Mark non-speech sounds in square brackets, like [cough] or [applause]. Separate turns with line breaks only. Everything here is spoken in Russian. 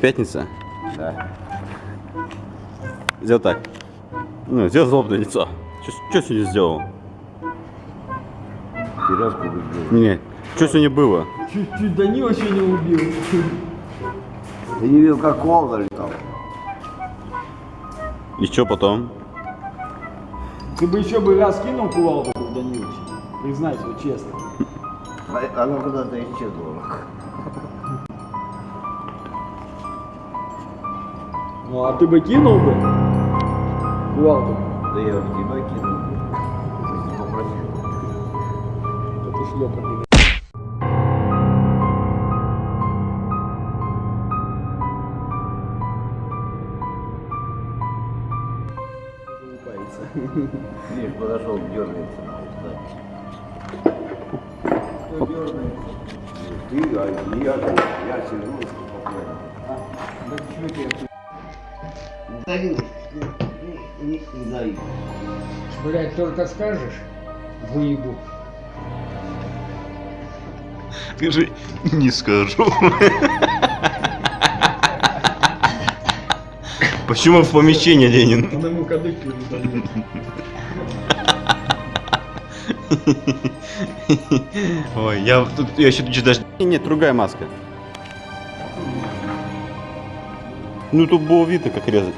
Пятница?
Да.
Сделал так. Ну, сделал злобное лицо. Что сегодня сделал?
Пирожку выиграл.
Нет. Что сегодня было?
Чуть-чуть Данила сегодня убил.
Ты не видел, как волна летал?
И что потом?
Ты бы еще бы раз кинул кувалду, Данилович. Признайся, вот честно.
А- Она куда-то исчезла.
Ну а ты бы кинул бы кувалду?
Да я в тебя кинул. Если попросил.
Это шлепа, блин. Залупается.
Видишь, [laughs] подошел, дергается. Кто дергается? Ты, а я, я сижу спокойно.
Да почему тебе
Да не, дай.
Блять, только скажешь, выебу.
Скажи, не скажу. Почему в помещении, Ленин?
Он ему кадык.
Ой, я тут, я еще тут даже... Нет, другая маска. Ну тут было видно, как резать.